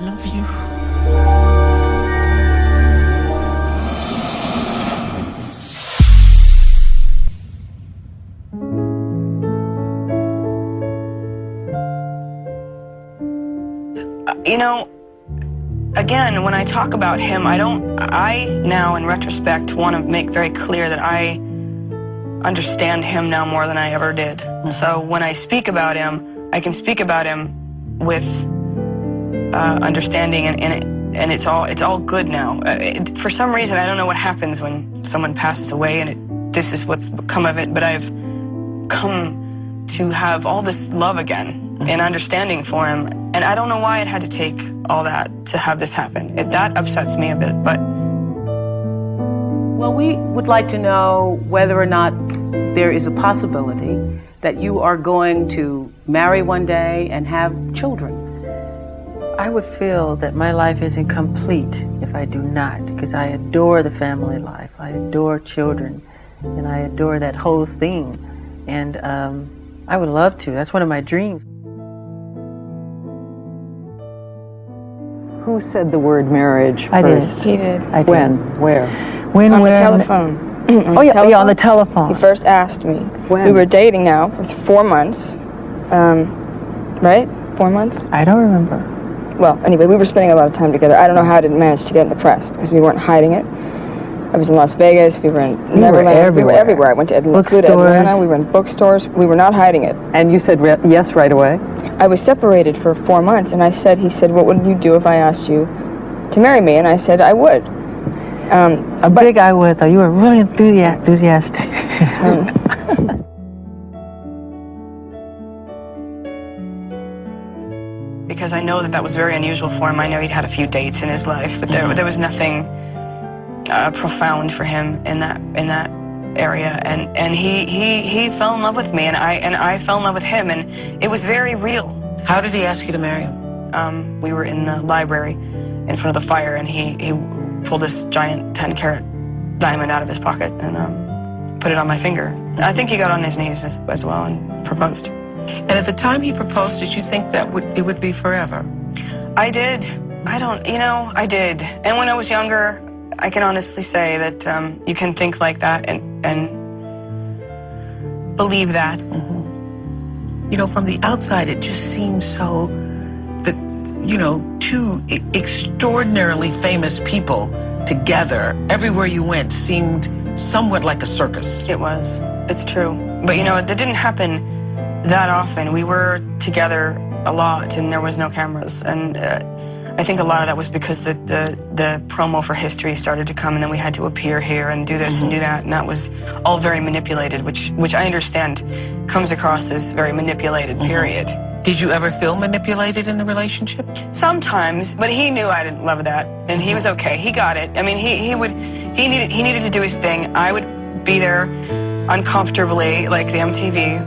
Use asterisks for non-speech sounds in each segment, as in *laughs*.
love you. You know, again, when I talk about him, I don't, I now, in retrospect, want to make very clear that I understand him now more than I ever did. Mm-hmm. So when I speak about him, I can speak about him with uh, understanding, and, and, it, and it's all it's all good now. Uh, it, for some reason, I don't know what happens when someone passes away, and it, this is what's come of it. But I've come to have all this love again and understanding for him, and I don't know why it had to take all that to have this happen. It, that upsets me a bit, but. Well, we would like to know whether or not there is a possibility that you are going to marry one day and have children. I would feel that my life isn't complete if I do not, because I adore the family life. I adore children, and I adore that whole thing. And um, I would love to. That's one of my dreams. Who said the word marriage I did. He did. I did. When? Where? When, On the telephone. *clears throat* On Oh, the yeah, yeah, on the telephone. He first asked me. When? We were dating now for four months. Um, right? Four months? I don't remember. Well, anyway, we were spending a lot of time together. I don't know how I didn't manage to get in the press because we weren't hiding it. I was in Las Vegas. We were in were Neverland. We were everywhere. everywhere. I went to Atlanta, Bookstores. Atlanta. We were in bookstores. We were not hiding it. And you said re- yes right away? I was separated for four months, and I said, he said, what would you do if I asked you to marry me? And I said, I would. Um, A big I would, though. You were really enthusi- enthusiastic. *laughs* um, because I know that that was very unusual for him. I know he'd had a few dates in his life, but there, there was nothing uh, profound for him in that in that area. And and he he he fell in love with me, and I and I fell in love with him, and it was very real. How did he ask you to marry him? Um, we were in the library in front of the fire, and he he pulled this giant ten carat diamond out of his pocket and um, put it on my finger. I think he got on his knees as, as well and proposed. And at the time he proposed, did you think that would it would be forever? I did. I don't, you know, I did. And when I was younger, I can honestly say that um, you can think like that and, and believe that. You know, from the outside, it just seems so that, you know, two extraordinarily famous people together, everywhere you went, seemed somewhat like a circus. It was. It's true. But, you know, that didn't happen that often. We were together a lot and there was no cameras. And uh, I think a lot of that was because the, the, the promo for history started to come and then we had to appear here and do this and mm-hmm. do that. And that was all very manipulated, which, which I understand comes across as very manipulated, mm-hmm. period. Did you ever feel manipulated in the relationship? Sometimes, but he knew I didn't love that, and he mm-hmm. was okay. He got it. I mean, he he would he needed he needed to do his thing. I would be there uncomfortably, like the MTV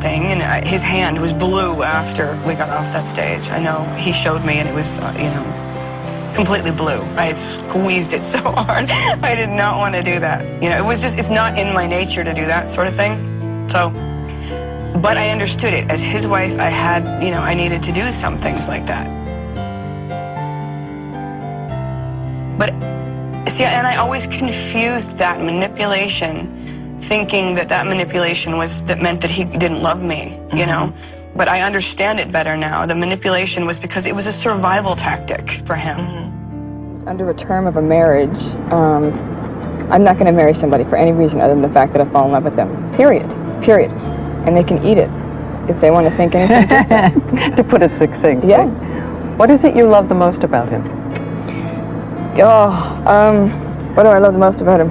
thing, and his hand was blue after we got off that stage. I know he showed me, and it was uh, you know completely blue. I squeezed it *laughs* so hard. I did not want to do that. You know, it was just it's not in my nature to do that sort of thing. So. But I understood it. As his wife, I had, you know, I needed to do some things like that. But see, and I always confused that manipulation, thinking that that manipulation was that meant that he didn't love me, you know. But I understand it better now. The manipulation was because it was a survival tactic for him. under a term of a marriage, um, I'm not going to marry somebody for any reason other than the fact that I fall in love with them. Period. Period. And they can eat it if they want to think anything *laughs* different. to put it succinctly. Yeah. What is it you love the most about him? Oh, um, what do I love the most about him?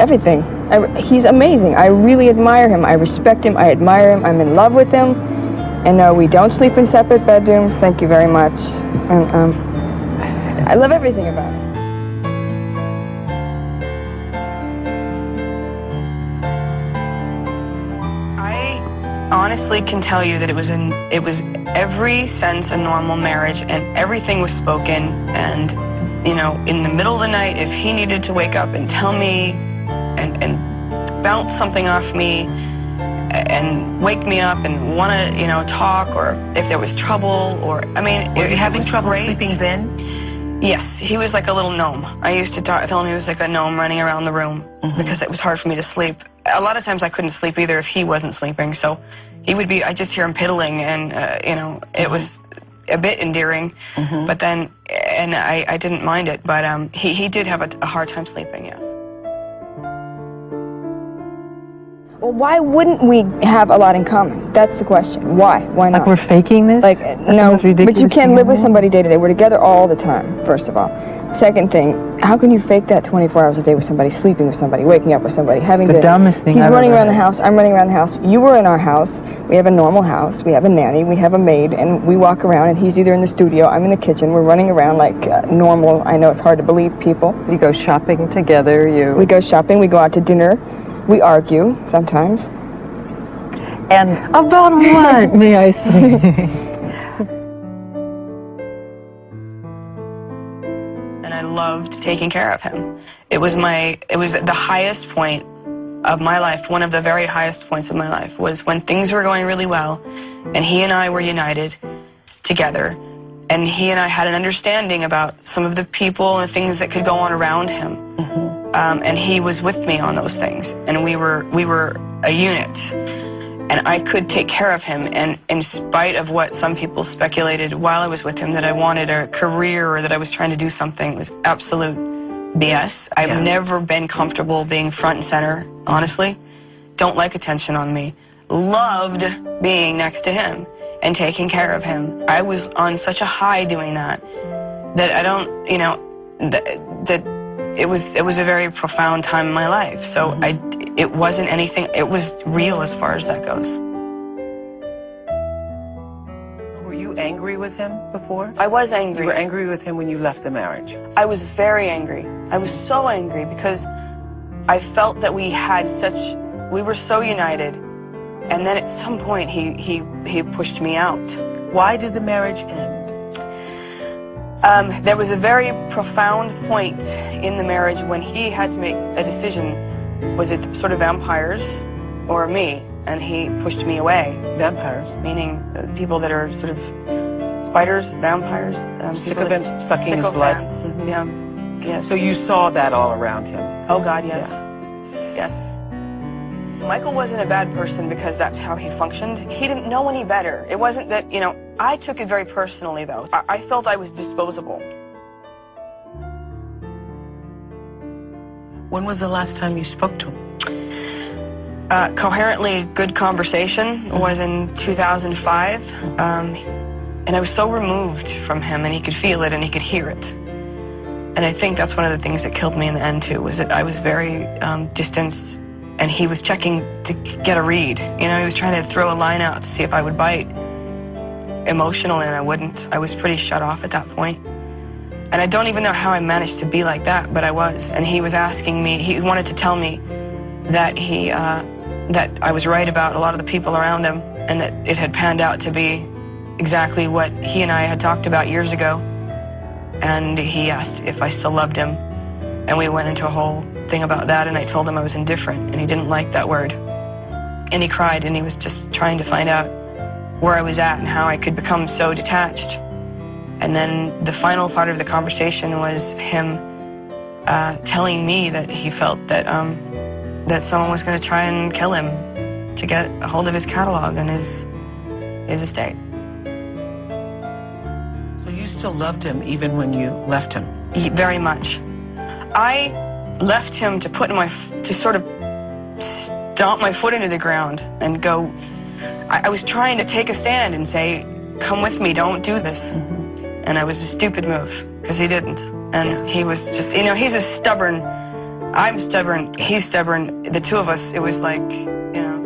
Everything. I, he's amazing. I really admire him. I respect him. I admire him. I'm in love with him. And no, we don't sleep in separate bedrooms. Thank you very much. And um, I love everything about him. I honestly can tell you that it was in it was every sense a normal marriage and everything was spoken and you know in the middle of the night if he needed to wake up and tell me bounce something off me and wake me up and want to, you know, talk or if there was trouble or, I mean, Was he having trouble great. sleeping then? Yes, he was like a little gnome. I used to talk, tell him he was like a gnome running around the room because it was hard for me to sleep. A lot of times I couldn't sleep either if he wasn't sleeping. So he would be, I just hear him piddling and, uh, you know, it was a bit endearing. But then, and I, I didn't mind it, but um, he, he did have a, a hard time sleeping, yes. Well, why wouldn't we have a lot in common? That's the question. Why? Why not? Like we're faking this? Like, That's no, but you can't live with somebody day to day. We're together all the time, first of all. Second thing, how can you fake that 24 hours a day with somebody, sleeping with somebody, waking up with somebody, having The to... dumbest thing He's I've running around the house, I'm running around the house. You were in our house. We have a normal house. We have a nanny. We have a maid. And we walk around, and he's either in the studio, I'm in the kitchen. We're running around like uh, normal. I know it's hard to believe people. You go shopping together, you... We go shopping. We go out to dinner. We argue sometimes. And about *laughs* what, may I say? *laughs* and I loved taking care of him. It was my, it was the highest point of my life, one of the very highest points of my life, was when things were going really well, and he and I were united together, and he and I had an understanding about some of the people and things that could go on around him, mm-hmm. Um, and he was with me on those things, and we were we were a unit and I could take care of him. And in spite of what some people speculated while I was with him, that I wanted a career or that I was trying to do something, was absolute BS. I've Yeah. never been comfortable being front and center, honestly. Don't like attention on me. Loved being next to him and taking care of him. I was on such a high doing that that I don't, you know, that, that it was it was a very profound time in my life. So mm-hmm. I it wasn't anything. It was real as far as that goes. Were you angry with him before? I was angry. You were angry with him when you left the marriage. I was very angry. I was so angry because I felt that we had such we were so united. And then at some point he he he pushed me out. Why did the marriage end? Um, there was a very profound point in the marriage when he had to make a decision. Was it sort of vampires or me? And he pushed me away, Vampires. meaning uh, people that are sort of spiders, vampires. Um, Sycophant, sucking his blood. sycophants, Mhm. Yeah. Yes. So you saw that all around him. Oh God, yes. Yes. Michael wasn't a bad person because that's how he functioned. He didn't know any better. It wasn't that, you know, I took it very personally though. I, I felt I was disposable. When was the last time you spoke to him? Uh, coherently good conversation was in 2005. Um, and I was so removed from him and he could feel it and he could hear it. And I think that's one of the things that killed me in the end too, was that I was very um, distanced and he was checking to get a read. You know, he was trying to throw a line out to see if I would bite emotionally and I wouldn't. I was pretty shut off at that point. And I don't even know how I managed to be like that, but I was. And he was asking me, he wanted to tell me that he, uh, that I was right about a lot of the people around him and that it had panned out to be exactly what he and I had talked about years ago. And he asked if I still loved him. And we went into a whole thing about that and I told him I was indifferent and he didn't like that word. And he cried and he was just trying to find out where I was at and how I could become so detached. And then the final part of the conversation was him uh, telling me that he felt that um, that someone was going to try and kill him to get a hold of his catalog and his his estate. So you still loved him even when you left him. He- Very much. I left him to put my to sort of stomp my foot into the ground and go. I, I was trying to take a stand and say, "Come with me, don't do this." Mm-hmm. And it was a stupid move because he didn't. And he was just, you know, he's a stubborn. I'm stubborn. He's stubborn. The two of us, it was like, you know.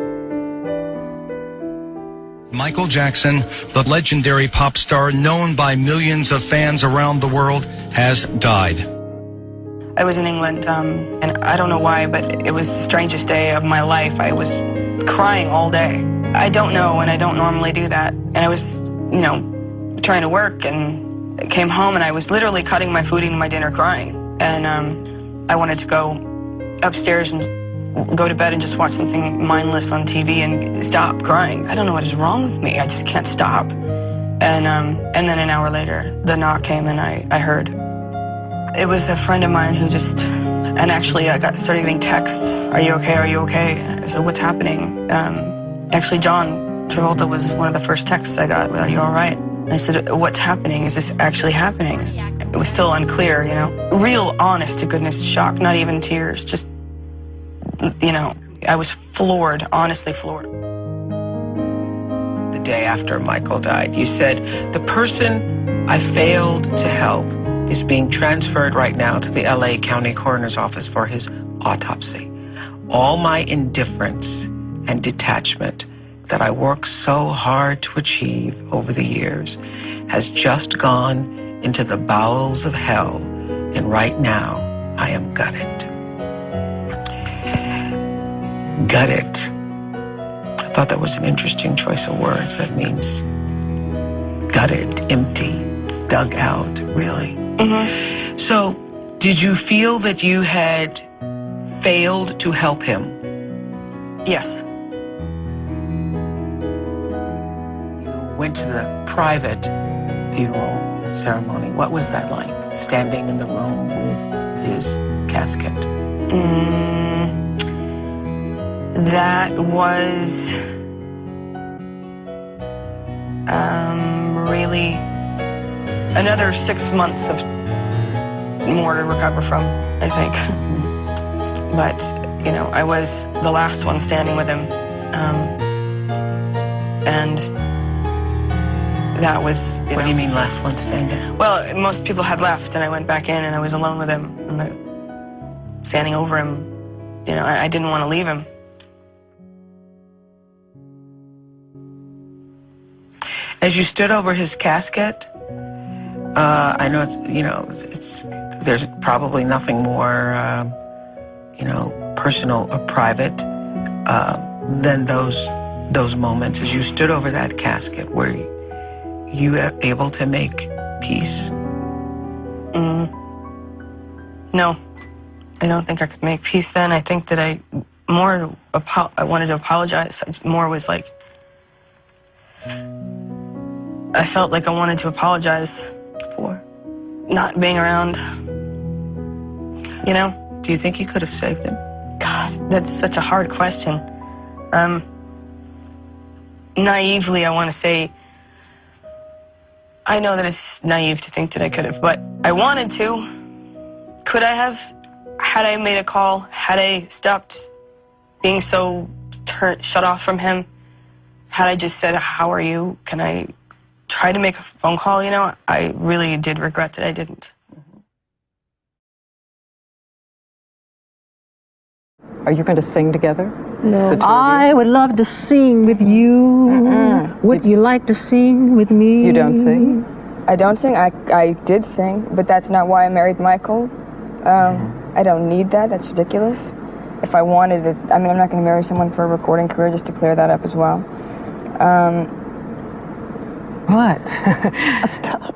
Michael Jackson, the legendary pop star known by millions of fans around the world, has died. I was in England, um, and I don't know why, but it was the strangest day of my life. I was crying all day. I don't know, and I don't normally do that. And I was, you know, trying to work, and came home, and I was literally cutting my food, eating my dinner, crying. And um, I wanted to go upstairs and go to bed and just watch something mindless on TV and stop crying. I don't know what is wrong with me. I just can't stop. And um, and then an hour later, the knock came and I, I heard. It was a friend of mine who just, and actually I got started getting texts. Are you okay? Are you okay? I said, what's happening? Um, actually, John Travolta was one of the first texts I got. Are you all right? I said, what's happening? Is this actually happening? It was still unclear, you know. Real honest to goodness shock, not even tears, just, you know, I was floored, honestly floored. The day after Michael died, you said, the person I failed to help is being transferred right now to the LA County Coroner's Office for his autopsy. All my indifference and detachment that I worked so hard to achieve over the years has just gone into the bowels of hell, and right now I am gutted. Gutted. I thought that was an interesting choice of words. That means gutted, empty, dug out, really. Mm-hmm. So, did you feel that you had failed to help him? Yes. You went to the private funeral ceremony. What was that like, standing in the room with his casket? Mm, that was really another six months of more to recover from, I think. but, you know, I was the last one standing with him. Um, and that was. what know, do you mean, last one standing? Well, most people had left, and I went back in, and I was alone with him, and I, standing over him. You know, I, I didn't want to leave him. As you stood over his casket, uh, I know it's you know it's, there's probably nothing more uh, you know personal or private uh, than those those moments as you stood over that casket where you were able to make peace? Mm. No, I don't think I could make peace then. I think that I more I wanted to apologize. More was like I felt like I wanted to apologize for not being around. You know? Do you think you could have saved him? God, that's such a hard question. Um, naively, I want to say I know that it's naive to think that I could have, but I wanted to. Could I have? Had I made a call, had I stopped being so shut off from him, had I just said, how are you? Can I try to make a phone call? You know, I really did regret that I didn't. Are you going to sing together? No. I would love to sing with you. Mm-mm. Would you like to sing with me? You don't sing? I don't sing. I, I did sing, but that's not why I married Michael. Um, mm-hmm. I don't need that. That's ridiculous. If I wanted it, I mean, I'm not going to marry someone for a recording career, just to clear that up as well. Um, what? *laughs* Stop.